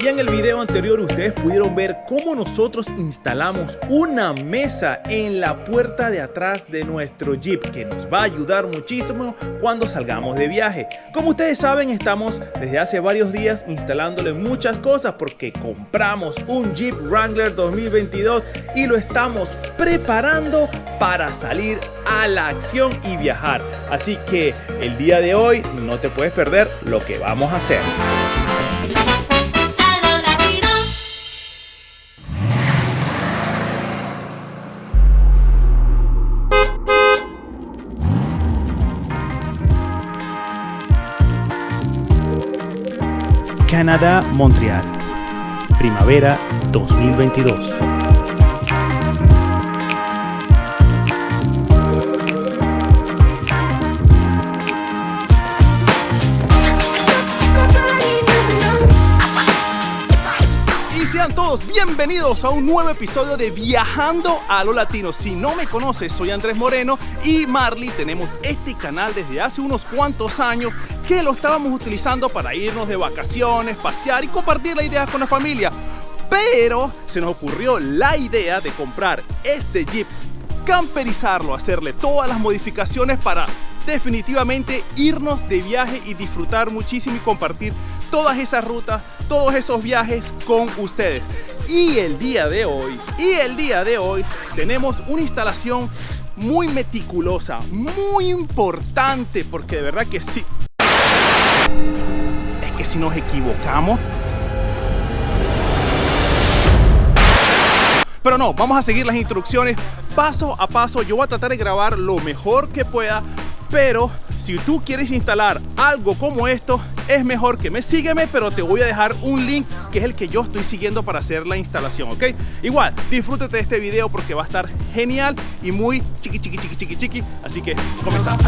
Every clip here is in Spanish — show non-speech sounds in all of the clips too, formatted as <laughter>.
Y en el video anterior ustedes pudieron ver cómo nosotros instalamos una mesa en la puerta de atrás de nuestro Jeep que nos va a ayudar muchísimo cuando salgamos de viaje. Como ustedes saben estamos desde hace varios días instalándole muchas cosas porque compramos un Jeep Wrangler 2022 y lo estamos preparando para salir a la acción y viajar. Así que el día de hoy no te puedes perder lo que vamos a hacer. Canadá, Montreal. Primavera 2022. Y sean todos bienvenidos a un nuevo episodio de Viajando a lo Latino. Si no me conoces, soy Andrés Moreno y Marley. Tenemos este canal desde hace unos cuantos años que lo estábamos utilizando para irnos de vacaciones, pasear y compartir la idea con la familia. Pero se nos ocurrió la idea de comprar este Jeep, camperizarlo, hacerle todas las modificaciones para definitivamente irnos de viaje y disfrutar muchísimo y compartir todas esas rutas, todos esos viajes con ustedes. Y el día de hoy, y el día de hoy tenemos una instalación muy meticulosa, muy importante, porque de verdad que sí, si nos equivocamos... Pero no, vamos a seguir las instrucciones paso a paso. Yo voy a tratar de grabar lo mejor que pueda, pero si tú quieres instalar algo como esto, es mejor que me sígueme, pero te voy a dejar un link que es el que yo estoy siguiendo para hacer la instalación, ¿ok? Igual, disfrútate de este video porque va a estar genial y muy chiqui, chiqui, chiqui, chiqui, chiqui. Así que comenzamos.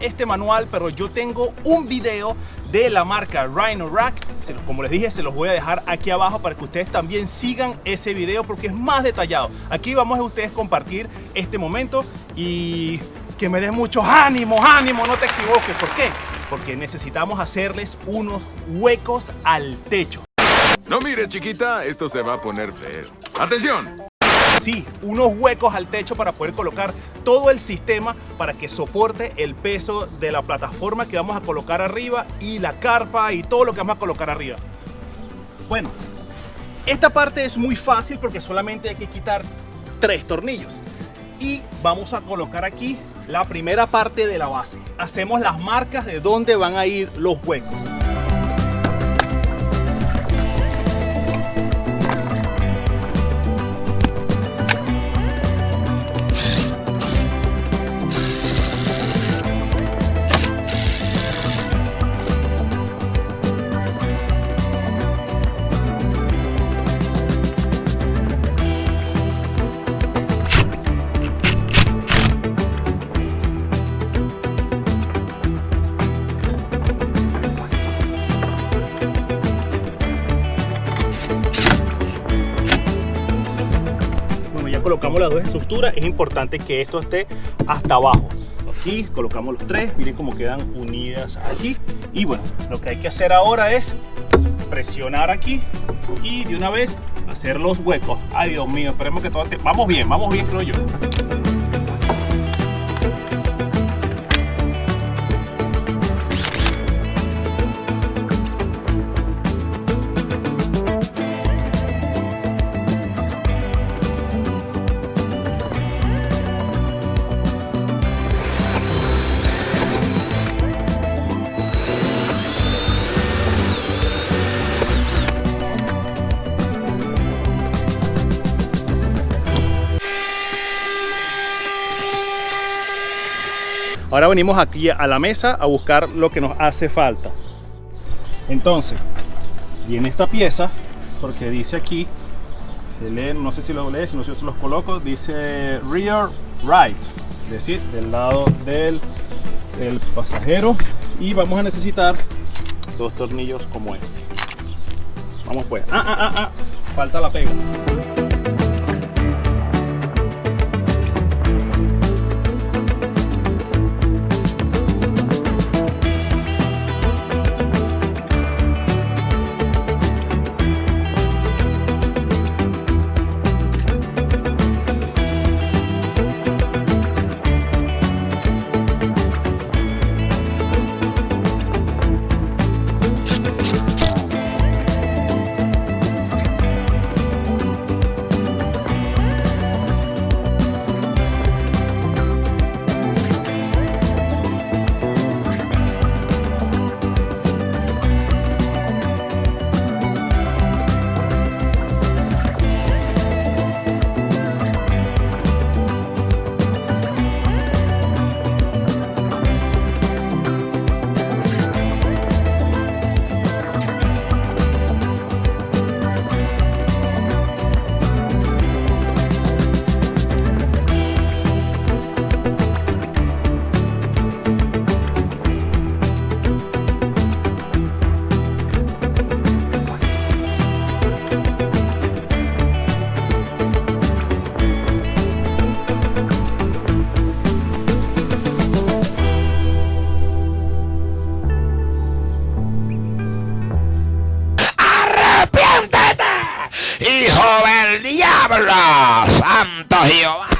Este manual, pero yo tengo un video de la marca Rhino Rack. Como les dije, se los voy a dejar aquí abajo para que ustedes también sigan ese video porque es más detallado. Aquí vamos a ustedes compartir este momento y que me des muchos ánimos, ánimo, no te equivoques. ¿Por qué? Porque necesitamos hacerles unos huecos al techo. No mire, chiquita, esto se va a poner feo. ¡Atención! Sí, unos huecos al techo para poder colocar todo el sistema para que soporte el peso de la plataforma que vamos a colocar arriba y la carpa y todo lo que vamos a colocar arriba. Bueno, esta parte es muy fácil porque solamente hay que quitar tres tornillos. Y vamos a colocar aquí la primera parte de la base. Hacemos las marcas de dónde van a ir los huecos. Es importante que esto esté hasta abajo. Aquí colocamos los tres, miren cómo quedan unidas aquí. Y bueno, lo que hay que hacer ahora es presionar aquí y de una vez hacer los huecos. Ay, Dios mío, esperemos que todo esté... Vamos bien, vamos bien, creo yo. Ahora venimos aquí a la mesa a buscar lo que nos hace falta. Entonces, viene esta pieza, porque dice aquí, se lee, no sé si lo lees, no sé si los coloco, dice rear right, es decir, del lado del, del pasajero. Y vamos a necesitar dos tornillos como este. Vamos pues. Ah, ah, ah, ah. Falta la pega. 没有啊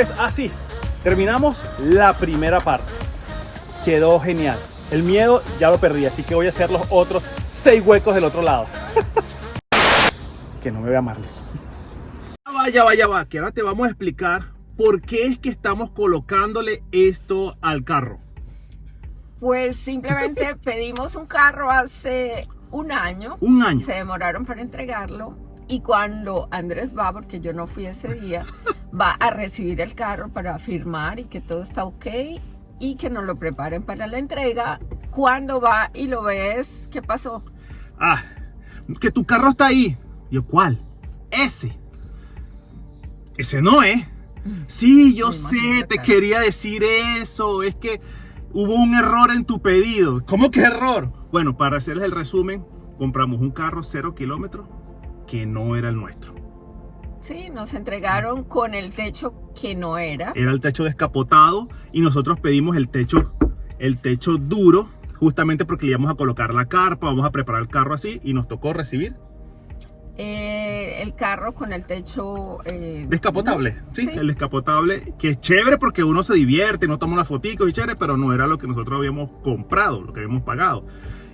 Pues así, terminamos la primera parte. Quedó genial. El miedo ya lo perdí, así que voy a hacer los otros seis huecos del otro lado. <laughs> que no me vea Marley. Vaya, vaya, va, que ahora te vamos a explicar por qué es que estamos colocándole esto al carro. Pues simplemente <laughs> pedimos un carro hace un año. Un año. Se demoraron para entregarlo. Y cuando Andrés va, porque yo no fui ese día, va a recibir el carro para firmar y que todo está ok y que nos lo preparen para la entrega. Cuando va y lo ves, ¿qué pasó? Ah, que tu carro está ahí. Yo, ¿cuál? Ese. Ese no es. Sí, yo Me sé, te quería decir eso. Es que hubo un error en tu pedido. ¿Cómo que error? Bueno, para hacerles el resumen, compramos un carro cero kilómetros que no era el nuestro. Sí, nos entregaron con el techo que no era. Era el techo descapotado y nosotros pedimos el techo, el techo duro, justamente porque le íbamos a colocar la carpa, vamos a preparar el carro así y nos tocó recibir eh, el carro con el techo... eh, Descapotable, ¿sí? Sí. El descapotable, que es chévere porque uno se divierte, no toma unas fotitos y chévere, pero no era lo que nosotros habíamos comprado, lo que habíamos pagado.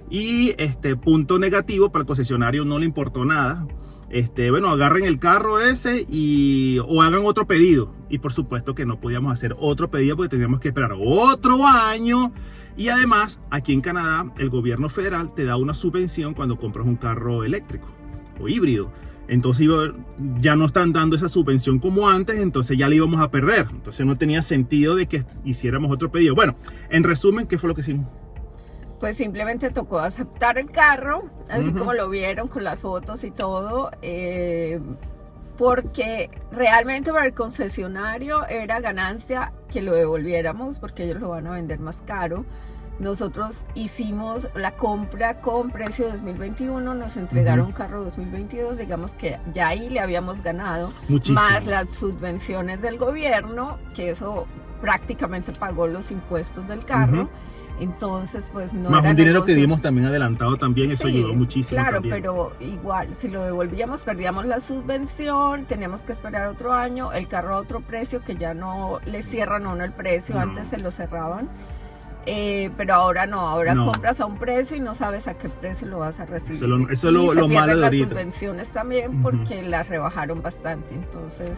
Y este punto negativo, para el concesionario no le importó nada. Este, bueno, agarren el carro ese y o hagan otro pedido. Y por supuesto que no podíamos hacer otro pedido porque teníamos que esperar otro año. Y además, aquí en Canadá, el gobierno federal te da una subvención cuando compras un carro eléctrico o híbrido. Entonces ya no están dando esa subvención como antes, entonces ya la íbamos a perder. Entonces no tenía sentido de que hiciéramos otro pedido. Bueno, en resumen, ¿qué fue lo que hicimos? Pues simplemente tocó aceptar el carro, así como lo vieron con las fotos y todo, eh, porque realmente para el concesionario era ganancia que lo devolviéramos porque ellos lo van a vender más caro. Nosotros hicimos la compra con precio 2021, nos entregaron carro 2022, digamos que ya ahí le habíamos ganado, Muchísimo. más las subvenciones del gobierno, que eso prácticamente pagó los impuestos del carro. Entonces, pues no Más era un dinero que dimos también adelantado también, eso ayudó muchísimo Claro, también. pero igual, si lo devolvíamos, perdíamos la subvención, tenemos que esperar otro año, el carro a otro precio, que ya no le cierran a uno el precio, No. antes se lo cerraban. Eh, pero ahora no, ahora No. compras a un precio y no sabes a qué precio lo vas a recibir. Eso es lo- eso es Y lo- se lo malo de las ahorita. subvenciones también porque las rebajaron bastante, entonces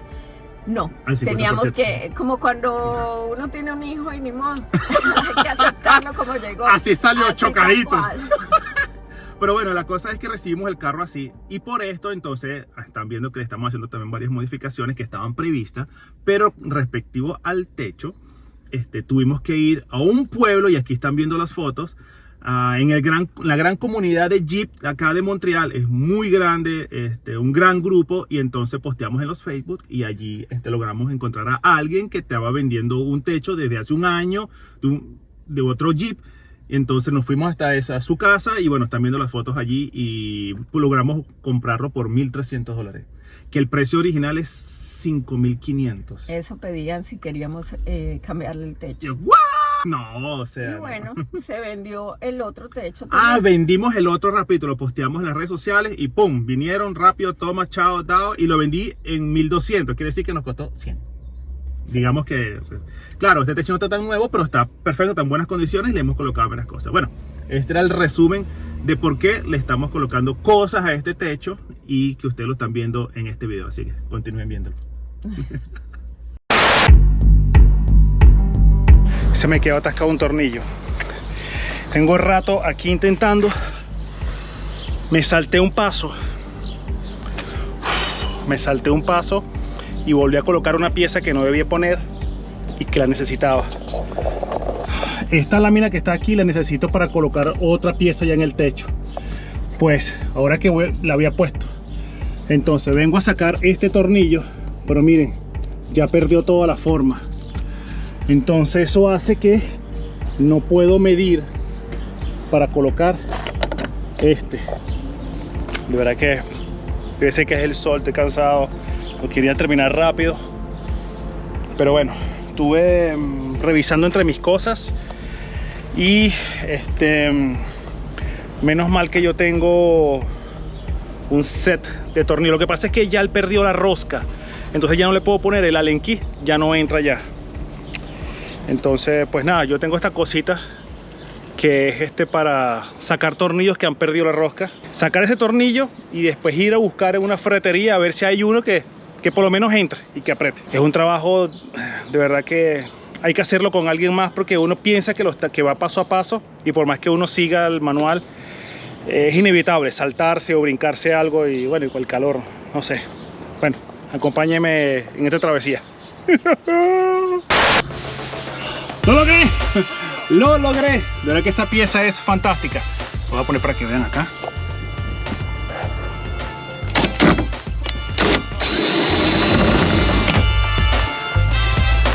no, Al 50%. teníamos que, como cuando uno tiene un hijo y ni modo, <laughs> hay que aceptarlo como llegó. Así salió, Así chocadito. <laughs> Pero bueno, la cosa es que recibimos el carro así y por esto entonces están viendo que le estamos haciendo también varias modificaciones que estaban previstas, pero respectivo al techo, este, tuvimos que ir a un pueblo y aquí están viendo las fotos. Ah, en el gran, la gran comunidad de Jeep acá de Montreal es muy grande, este, un gran grupo y entonces posteamos en los Facebook y allí este, logramos encontrar a alguien que estaba vendiendo un techo desde hace un año de, un- de otro Jeep entonces nos fuimos hasta esa, su casa y bueno, están viendo las fotos allí y logramos comprarlo por 1.300 dólares. Que el precio original es 5.500. Eso pedían si queríamos eh, cambiarle el techo. Yo. No, o sea. Y no. bueno, se vendió el otro techo. Ah, también. vendimos el otro rapidito, lo posteamos en las redes sociales y pum, vinieron rápido, toma, chao, dado y lo vendí en 1200, quiere decir que nos costó 100. Digamos que, claro, este techo no está tan nuevo, pero está perfecto, está en buenas condiciones y le hemos colocado varias cosas. Bueno, este era el resumen de por qué le estamos colocando cosas a este techo y que ustedes lo están viendo en este video, así que continúen viéndolo. <laughs> Se me quedó atascado un tornillo. Tengo rato aquí intentando. Me salté un paso. Me salté un paso y volví a colocar una pieza que no debía poner y que la necesitaba. Esta lámina que está aquí la necesito para colocar otra pieza ya en el techo. Pues ahora que la había puesto. Entonces vengo a sacar este tornillo, pero miren, ya perdió toda la forma. Entonces eso hace que no puedo medir para colocar este. De verdad que parece que es el sol, estoy cansado. Lo quería terminar rápido. Pero bueno, estuve mm, revisando entre mis cosas y este mm, menos mal que yo tengo un set de tornillos. Lo que pasa es que ya él perdió la rosca. Entonces ya no le puedo poner el Allen key, ya no entra ya. Entonces, pues nada, yo tengo esta cosita que es este para sacar tornillos que han perdido la rosca. Sacar ese tornillo y después ir a buscar en una ferretería a ver si hay uno que, que por lo menos entre y que apriete. Es un trabajo de verdad que hay que hacerlo con alguien más porque uno piensa que, va paso a paso y por más que uno siga el manual es inevitable saltarse o brincarse algo y bueno, y con el calor, no sé. Bueno, acompáñeme en esta travesía. <laughs> ¡Lo logré! De verdad que esa pieza es fantástica. Voy a poner para que vean acá.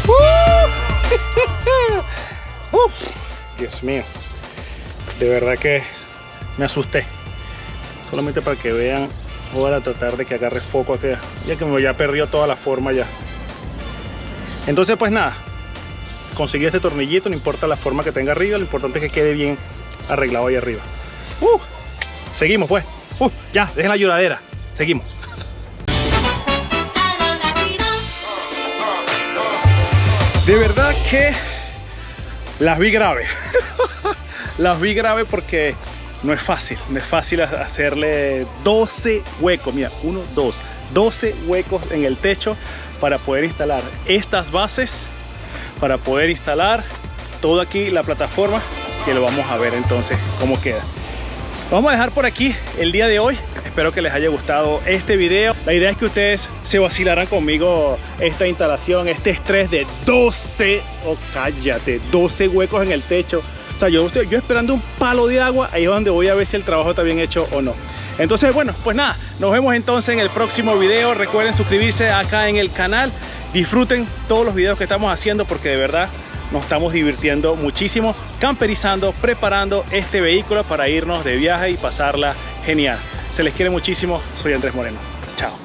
<laughs> Uf, Dios mío. De verdad que me asusté. Solamente para que vean. Voy a tratar de que agarre foco acá. Ya que me ya perdió toda la forma ya. Entonces pues nada. Conseguí este tornillito, no importa la forma que tenga arriba, lo importante es que quede bien arreglado ahí arriba. Uh, seguimos pues. Uh, ya, dejen la lloradera. Seguimos. De verdad que las vi grave. <laughs> las vi grave porque no es fácil. No es fácil hacerle 12 huecos. Mira, 1, 2, 12 huecos en el techo para poder instalar estas bases, para poder instalar todo aquí la plataforma que lo vamos a ver entonces cómo queda. Vamos a dejar por aquí el día de hoy. Espero que les haya gustado este video. La idea es que ustedes se vacilaran conmigo esta instalación, este estrés de 12, oh cállate, 12 huecos en el techo. O sea, yo yo esperando un palo de agua, ahí es donde voy a ver si el trabajo está bien hecho o no. Entonces, bueno, pues nada, nos vemos entonces en el próximo video. Recuerden suscribirse acá en el canal. Disfruten todos los videos que estamos haciendo porque de verdad nos estamos divirtiendo muchísimo camperizando, preparando este vehículo para irnos de viaje y pasarla genial. Se les quiere muchísimo, soy Andrés Moreno. Chao.